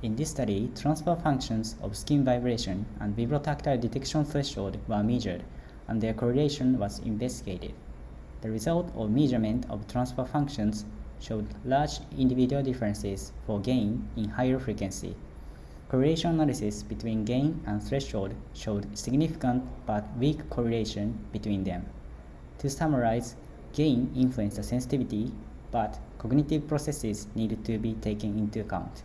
In this study, transfer functions of skin vibration and vibrotactile detection threshold were measured, and their correlation was investigated. The result of measurement of transfer functions showed large individual differences for gain in higher frequency. Correlation analysis between gain and threshold showed significant but weak correlation between them. To summarize, gain influenced the sensitivity, but cognitive processes needed to be taken into account.